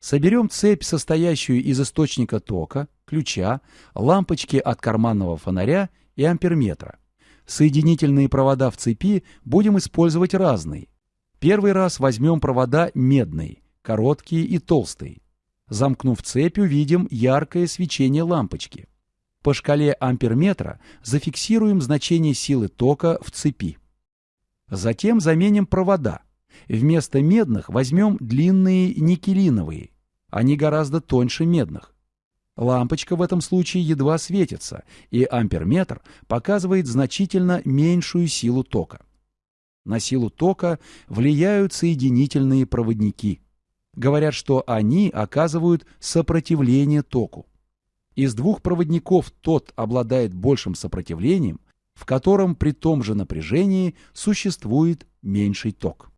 Соберем цепь, состоящую из источника тока, ключа, лампочки от карманного фонаря и амперметра. Соединительные провода в цепи будем использовать разные. Первый раз возьмем провода медные, короткие и толстые. Замкнув цепь, увидим яркое свечение лампочки. По шкале амперметра зафиксируем значение силы тока в цепи. Затем заменим провода. Вместо медных возьмем длинные никелиновые. Они гораздо тоньше медных. Лампочка в этом случае едва светится, и амперметр показывает значительно меньшую силу тока. На силу тока влияют соединительные проводники. Говорят, что они оказывают сопротивление току. Из двух проводников тот обладает большим сопротивлением, в котором при том же напряжении существует меньший ток.